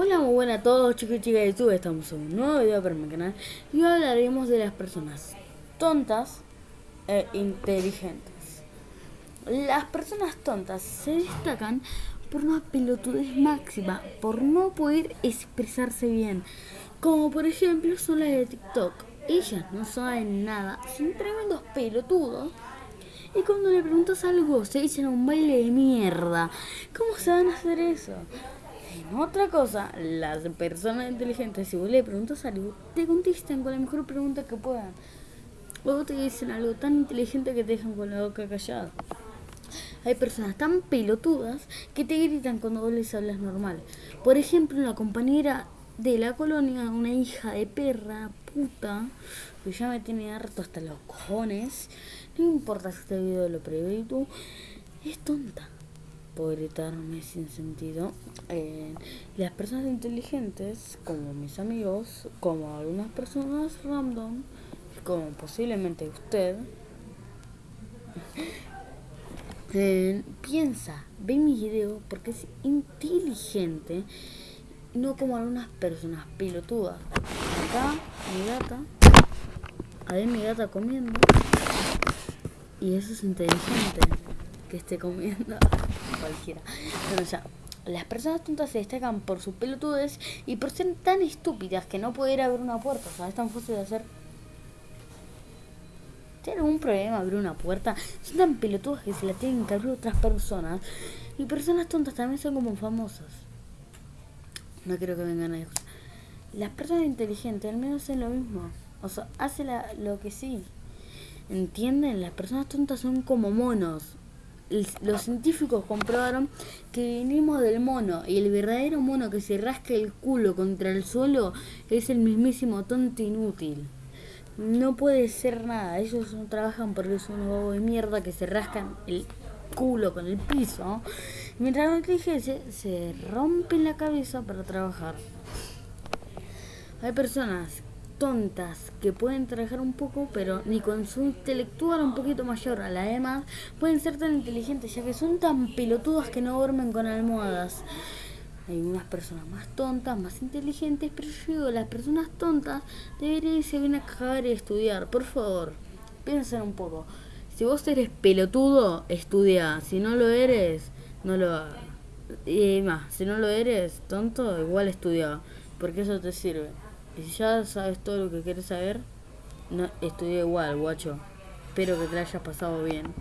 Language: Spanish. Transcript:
Hola, muy buenas a todos chicos y chicas de YouTube, estamos en un nuevo video para mi canal y hoy hablaremos de las personas tontas e inteligentes. Las personas tontas se destacan por una pelotudez máxima, por no poder expresarse bien, como por ejemplo son las de TikTok. Ellas no saben nada, son tremendos pelotudos. Y cuando le preguntas algo, se echan un baile de mierda. ¿Cómo se van a hacer eso? Otra cosa, las personas inteligentes, si vos le preguntas algo, te contestan con la mejor pregunta que puedan. Luego te dicen algo tan inteligente que te dejan con la boca callada. Hay personas tan pelotudas que te gritan cuando vos les hablas normal. Por ejemplo, una compañera de la colonia, una hija de perra, puta, que ya me tiene harto hasta los cojones. No importa si este video lo prevé tú, es tonta gritarme sin sentido. Las personas inteligentes, como mis amigos, como algunas personas random, como posiblemente usted, eh, piensa, ve mi video porque es inteligente, no como algunas personas pilotudas. Acá mi gata, ahí mi gata comiendo, y eso es inteligente que esté comiendo cualquiera. Pero ya, las personas tontas se destacan por sus pelotudes y por ser tan estúpidas que no poder abrir una puerta. O sea, es tan fácil de hacer. ¿Tiene algún problema abrir una puerta? Son tan pelotudas que se la tienen que abrir otras personas. Y personas tontas también son como famosas. No quiero que vengan a Las personas inteligentes al menos hacen lo mismo. O sea, hacen lo que sí. ¿Entienden? Las personas tontas son como monos los científicos comprobaron que venimos del mono y el verdadero mono que se rasca el culo contra el suelo es el mismísimo tonto inútil. No puede ser nada, ellos no trabajan porque son unos bobos de mierda que se rascan el culo con el piso, mientras la inteligencia se rompen la cabeza para trabajar. Hay personas tontas que pueden trabajar un poco, pero ni con su intelectual un poquito mayor a la demás pueden ser tan inteligentes, ya que son tan pelotudas que no duermen con almohadas. Hay unas personas más tontas, más inteligentes, pero yo digo, las personas tontas deberían irse bien a cagar y estudiar. Por favor, piensen un poco. Si vos eres pelotudo, estudia. Si no lo eres, no lo hagas. Y más, si no lo eres, tonto, igual estudia. Porque eso te sirve. Y si ya sabes todo lo que quieres saber, no, estudia igual, guacho. Espero que te hayas pasado bien.